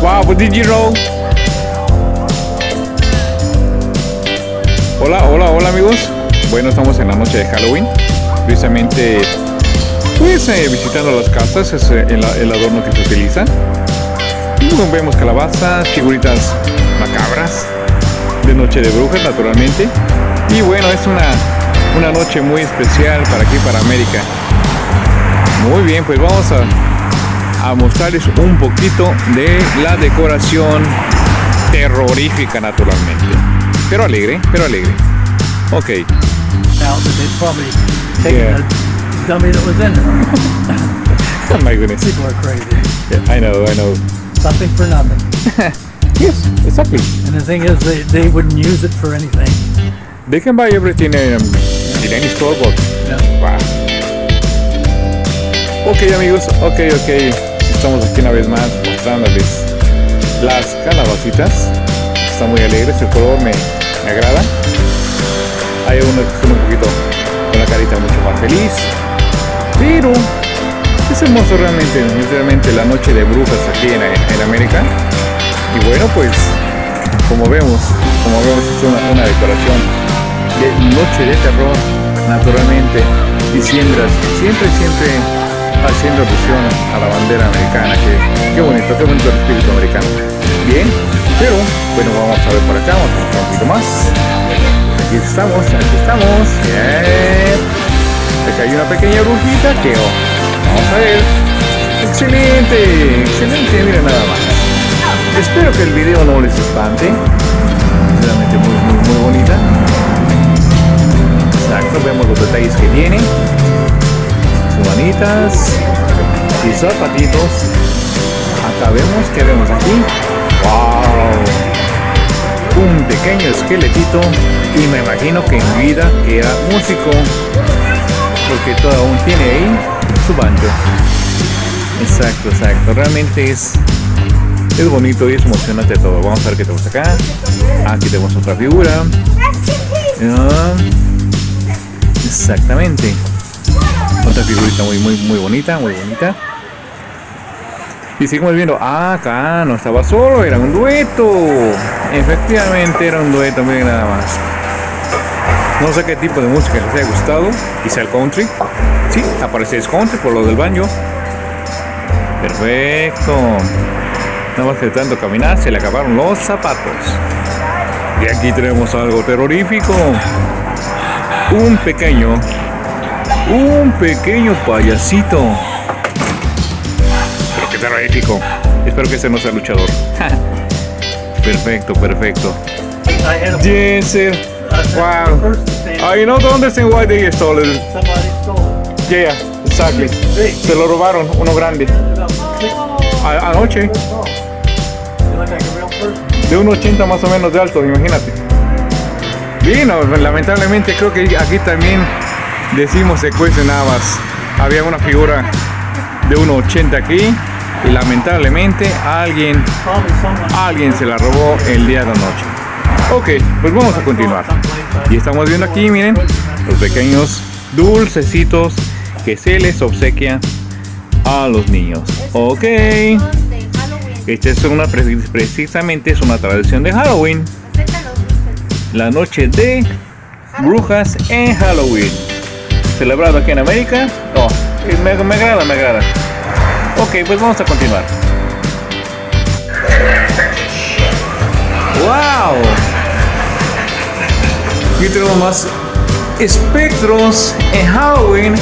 Wow, but did you? Hola, hola, hola amigos. Bueno, estamos en la noche de Halloween. Precisamente, pues eh, visitando las casas, es eh, el, adorno que se utiliza. Vemos calabazas, figuritas macabras, de noche de brujas naturalmente. Y bueno, es una, una noche muy especial para aquí, para América. Muy bien, pues vamos a, a mostrarles un poquito de la decoración terrorífica naturalmente. Pero alegre, pero alegre. Ok. Yeah. dummy that was in. Oh my goodness. People are crazy. Yeah, I know, I know. Something for nothing. Yes, exactly. And the thing is, they, they wouldn't use it for anything. They can buy everything um, in any store, but Yeah. wow. Ok amigos, ok, ok. Estamos aquí una vez más mostrándoles las calabacitas. Están muy alegres, el color me, me agrada. Hay unos que son un poquito con la carita mucho más feliz. Pero es hermoso realmente, es la noche de brujas aquí en, en América. Y bueno, pues como vemos, como vemos es una, una decoración de noche de terror, naturalmente, y siempre, siempre haciendo alusión a la bandera americana, que qué bonito, qué bonito el espíritu americano. Bien, pero bueno, vamos a ver por acá, vamos a mostrar un poquito más. Aquí estamos, aquí estamos. Bien. Hay una pequeña brujita que vamos a ver. Excelente, excelente, miren nada más. Espero que el video no les espante. Es realmente muy, muy, muy bonita. Exacto, vemos los detalles que tiene. Manitas, sus zapatitos. Acá vemos, ¿qué vemos aquí? ¡Wow! Un pequeño esqueletito y me imagino que en vida que era músico porque todo aún tiene ahí su banjo. Exacto, exacto. Realmente es es bonito y es emocionante todo. Vamos a ver qué tenemos acá. Aquí tenemos otra figura. Ah, exactamente. Figurita muy, muy, muy bonita, muy bonita. Y seguimos viendo, ah, acá no estaba solo, era un dueto. Efectivamente era un dueto, miren nada más. No sé qué tipo de música les haya gustado. Quizá el country. Sí, aparece el country por lo del baño. Perfecto. Nada más que caminar se le acabaron los zapatos. Y aquí tenemos algo terrorífico. Un pequeño. Un pequeño payasito. Pero qué terrorífico. Espero que este no sea luchador. perfecto, perfecto. Yes, sir. Wow. I don't understand why they stole it. Somebody stole it. Yeah, yeah, exactly. Se lo robaron, uno grande. A- anoche, de un 80 más o menos de alto, imagínate. Vino, lamentablemente creo que aquí también decimos secuestro nada más. Había una figura de 1,80 aquí y lamentablemente alguien, alguien se la robó el día de anoche. Ok, pues vamos a continuar. Y estamos viendo aquí, miren, los pequeños dulcecitos que se les obsequia a los niños. Ok. Esta es una, pre- precisamente es una tradición de Halloween. La noche de brujas en Halloween. Celebrado aquí en América. Oh, me, me agrada, me agrada. Ok, pues vamos a continuar. ¡Wow! Aquí tenemos más espectros en Halloween.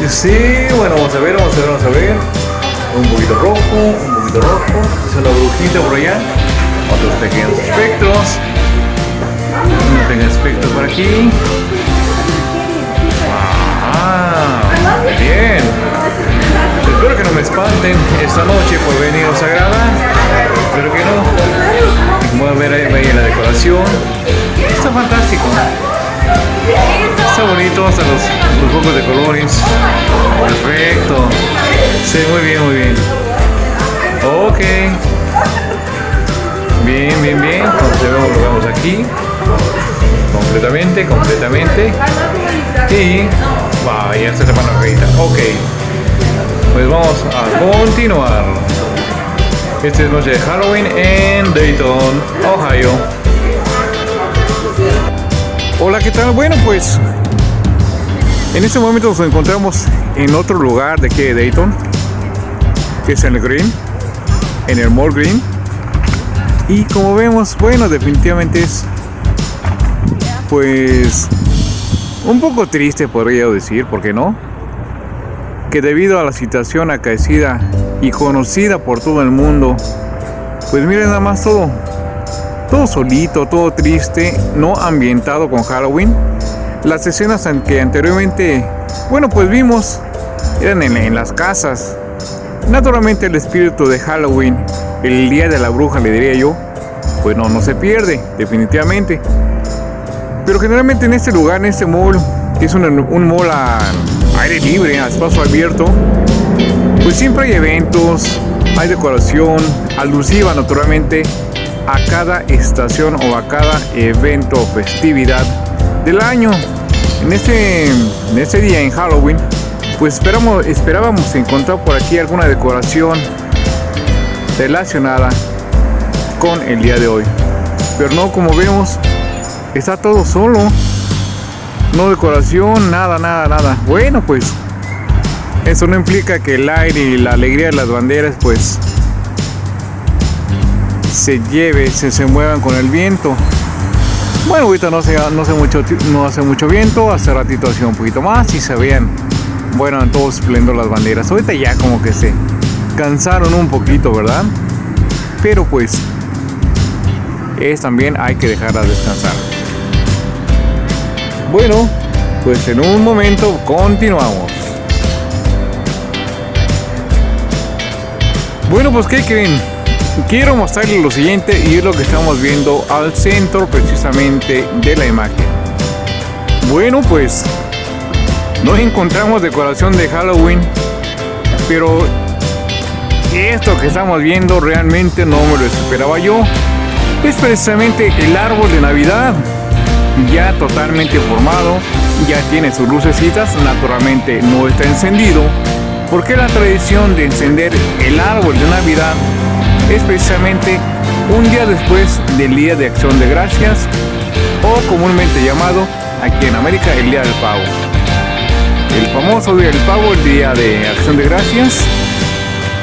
Y Sí, bueno, vamos a ver, vamos a ver, vamos a ver. Un poquito rojo, un poquito rojo. Es una brujita por allá. Otros pequeños espectros. Pequeño espectro por aquí. Ah, bien. Espero que no me espanten esta noche por venirnos a grabar. Espero que no. Y como pueden ver ahí, la decoración. Está fantástico. Está bonito hasta los, los focos de colores. Perfecto. Sí, muy bien, muy bien. Ok. Bien, bien, bien. Entonces vemos aquí. Completamente, completamente. Y, wow, ya se tapan la rayita. Ok, pues vamos a continuar. Esta es noche de Halloween en Dayton, Ohio. Hola, ¿qué tal? Bueno, pues en este momento nos encontramos en otro lugar de aquí de Dayton, que es en el Green, en el Mall Green. Y como vemos, bueno, definitivamente es pues un poco triste podría decir, ¿por qué no? Que debido a la situación acaecida y conocida por todo el mundo, pues miren nada más todo, todo solito, todo triste, no ambientado con Halloween. Las escenas en que anteriormente, bueno, pues vimos, eran en, en las casas. Naturalmente el espíritu de Halloween, el día de la bruja le diría yo, pues no, no se pierde, definitivamente. Pero generalmente en este lugar, en este mall, que es un, un mall a aire libre, a espacio abierto, pues siempre hay eventos, hay decoración alusiva naturalmente a cada estación o a cada evento o festividad del año. En este, en este día, en Halloween, pues esperamos, esperábamos encontrar por aquí alguna decoración relacionada con el día de hoy. Pero no, como vemos, está todo solo. No decoración, nada, nada, nada. Bueno, pues eso no implica que el aire y la alegría de las banderas pues se lleve, se, se muevan con el viento. Bueno, ahorita no, se, no, hace mucho, no hace mucho viento, hace ratito hacía un poquito más y se veían, bueno, en todo esplendor las banderas. Ahorita ya como que se cansaron un poquito, ¿verdad? Pero pues es también hay que dejarlas descansar. Bueno, pues en un momento continuamos. Bueno, pues ¿qué creen? Quiero mostrarles lo siguiente y es lo que estamos viendo al centro precisamente de la imagen. Bueno, pues no encontramos decoración de Halloween, pero esto que estamos viendo realmente no me lo esperaba yo. Es precisamente el árbol de Navidad, ya totalmente formado, ya tiene sus lucecitas, naturalmente no está encendido, porque la tradición de encender el árbol de Navidad es precisamente un día después del Día de Acción de Gracias o comúnmente llamado aquí en América el Día del Pavo. El famoso Día del Pavo, el Día de Acción de Gracias,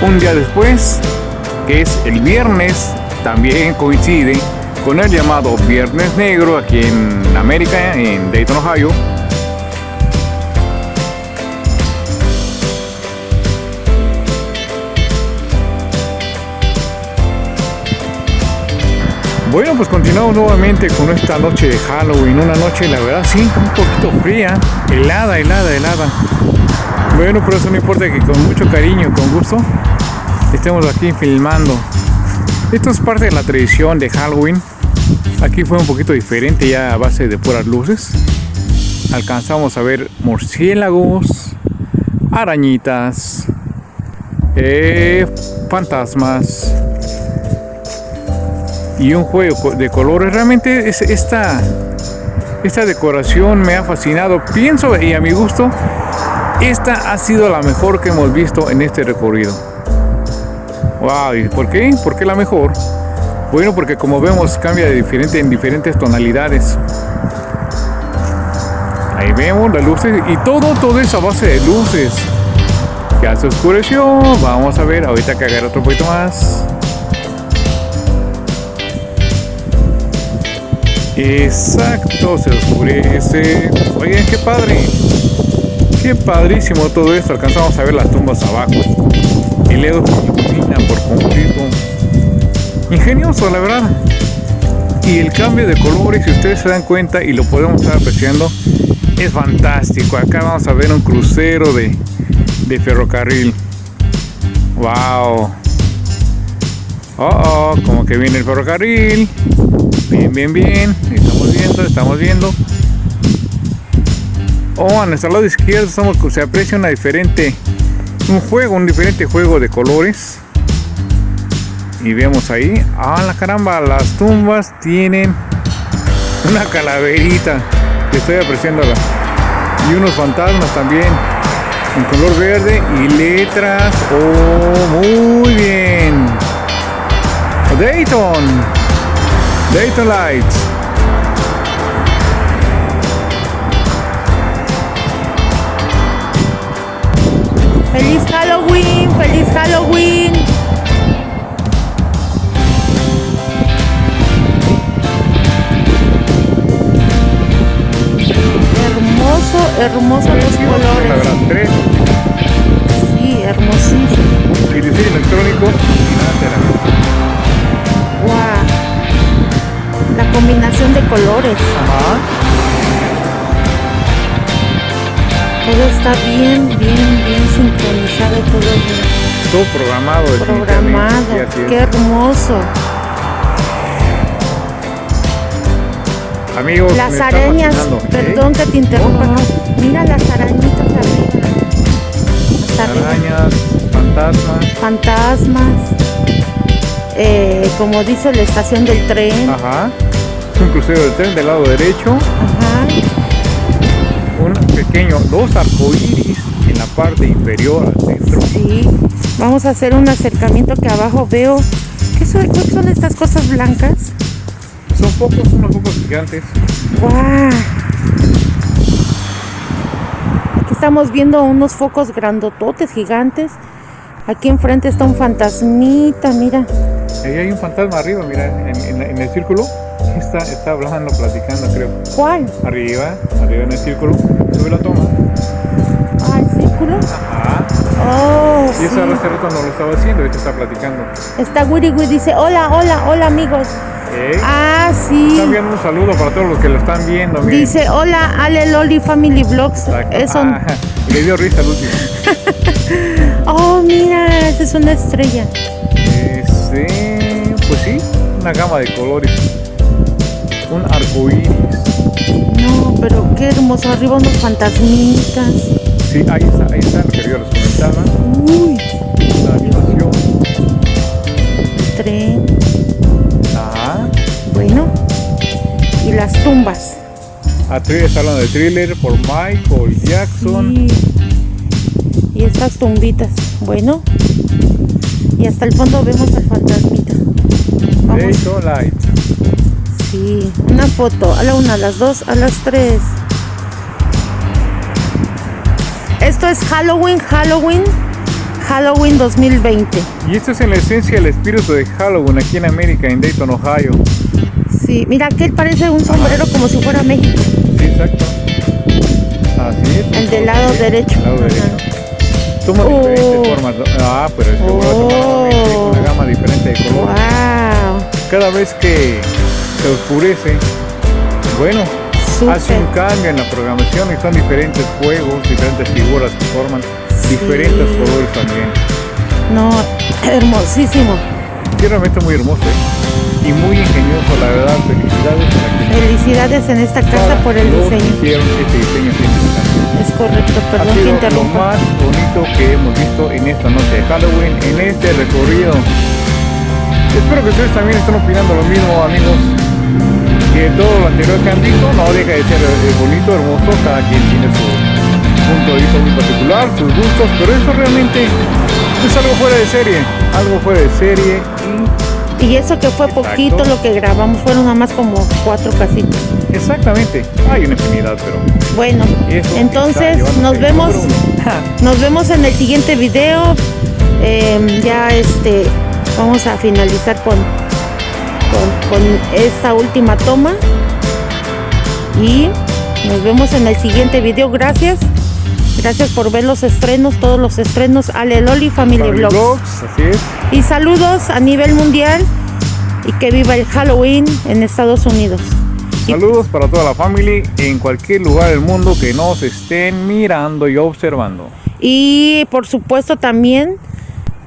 un día después, que es el viernes, también coincide con el llamado Viernes Negro aquí en América, en Dayton, Ohio, Bueno, pues continuamos nuevamente con esta noche de Halloween, una noche la verdad sí, un poquito fría, helada, helada, helada. Bueno, pero eso no importa que con mucho cariño, con gusto, estemos aquí filmando. Esto es parte de la tradición de Halloween. Aquí fue un poquito diferente ya a base de puras luces. Alcanzamos a ver murciélagos, arañitas, eh, fantasmas, y un juego de colores. Realmente es esta, esta decoración me ha fascinado. Pienso y a mi gusto, esta ha sido la mejor que hemos visto en este recorrido. Wow, ¿y por qué? ¿Por qué la mejor? Bueno, porque como vemos cambia de diferente en diferentes tonalidades. Ahí vemos las luces y todo, todo es a base de luces. Ya se oscureció. Vamos a ver, ahorita que otro poquito más. Exacto, se oscurece. Oigan, qué padre. Qué padrísimo todo esto. Alcanzamos a ver las tumbas abajo. El dedo ilumina por completo. Ingenioso, la verdad. Y el cambio de colores, si ustedes se dan cuenta y lo podemos estar apreciando, es fantástico. Acá vamos a ver un crucero de, de ferrocarril. Wow. Oh, oh, como que viene el ferrocarril. Bien, bien, bien. Estamos viendo, estamos viendo. Oh, a nuestro lado izquierdo se aprecia una diferente, un juego, un diferente juego de colores. Y vemos ahí, ah, la caramba, las tumbas tienen Una calaverita. Estoy apreciándola. Y unos fantasmas también. En color verde y letras. Oh, muy bien. Dayton. Dayton Lights. ¡Feliz Halloween! ¡Feliz Halloween! Hermoso, hermoso los La colores. tres. Sí, hermosísimo. Y diseño electrónico y nada será. ¡Wow! La combinación de colores. Ajá. Todo está bien, bien, bien sincronizado, todo bien Todo programado. programado. ¡Qué hermoso! Amigos, me Las está arañas, perdón que te interrumpa. No, no, no. Mira las arañitas arriba. Hasta arriba. Arañas, fantasmas. Fantasmas. eh, como dice la estación del tren. Ajá. Es un crucero de tren del lado derecho. Ajá. Un pequeño, dos arcoíris en la parte inferior al centro. Sí. Vamos a hacer un acercamiento que abajo veo. ¿Qué son, qué son estas cosas blancas? Son focos, unos focos gigantes. ¡Guau! Aquí estamos viendo unos focos grandototes, gigantes. Aquí enfrente está un fantasmita, mira. Ahí hay un fantasma arriba, mira, en, en- en el círculo. Está, está hablando, platicando, creo. ¿Cuál? Arriba, arriba en el círculo. Sube la toma. Ah, el círculo. Ajá. Oh, Y eso sí. hace rato no lo estaba haciendo, ahorita está platicando. Está Wiri, dice, hola, hola, hola amigos. ¿Eh? Ah, sí. Enviando un saludo para todos los que lo están viendo. miren. Dice, hola, Ale Loli Family Vlogs. Eso. Ah, le dio risa al último. Oh, mira, esa es una estrella. Este, pues sí, una gama de colores. Un arco iris. No, pero qué hermoso. Arriba unos fantasmitas. Sí, ahí está, ahí está lo que yo les comentaba. Uy, las tumbas. A tri- está hablando de thriller por Michael Jackson. Y estas tumbitas. Bueno. Y hasta el fondo vemos al fantasmita. Vamos. Light. Sí, una foto. A la una, a las dos, a las tres. Esto es Halloween, Halloween, Halloween 2020. Y esto es en la esencia el espíritu de Halloween aquí en América, en Dayton, Ohio. Sí, mira, aquel parece un sombrero como si fuera México. Sí, exacto. Así es. El del lado derecho. El lado derecho. Toma Oh. diferentes formas. ¿no? Ah, pero es que Oh. una gama diferente de color. Wow, Cada vez que se oscurece, bueno, hace un cambio en la programación y son diferentes juegos, diferentes figuras que forman diferentes colores también. No, hermosísimo. Sí, realmente muy hermoso ¿eh? Y muy ingenioso, la verdad. Felicidades en esta casa por el diseño. hicieron este diseño. Es correcto, ha perdón que sido lo interrumpa. más bonito que hemos visto en esta noche de Halloween, en este recorrido. Espero que ustedes también estén opinando lo mismo, amigos. Que todo lo anterior que han visto no deja de ser eh, bonito, hermoso. Cada quien tiene su punto de vista muy particular, sus gustos, pero eso realmente es algo fuera de serie. Algo fuera de serie y eso que fue poquito lo que grabamos, fueron nada más como cuatro casitas. exactamente. Hay una infinidad, pero Bueno, entonces nos vemos, nos vemos en el siguiente video. Eh, ya este, vamos a finalizar con, con, con esta última toma. Y nos vemos en el siguiente video. Gracias. Gracias por ver los estrenos, todos los estrenos. Ale Loli Family Family. Vlogs, así es. Y saludos a nivel mundial. Y que viva el Halloween en Estados Unidos. Saludos para toda la familia en cualquier lugar del mundo que nos estén mirando y observando. Y por supuesto también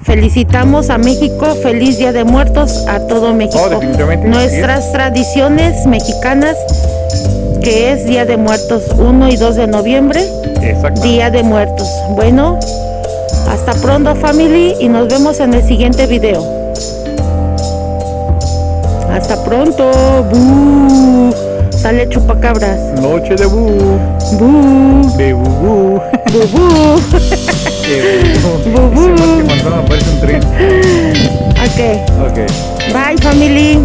felicitamos a México, feliz Día de Muertos a todo México. Oh, definitivamente, Nuestras tradiciones mexicanas, que es Día de Muertos 1 y 2 de noviembre, Exacto. Día de Muertos. Bueno, hasta pronto family y nos vemos en el siguiente video. Hasta pronto. ¡Bú! Sale chupacabras. Noche de bu. Bu, De bu bu. bu, bu. Bu bu. Bu, bu. Parece un tren. Ok. Ok. Bye, family.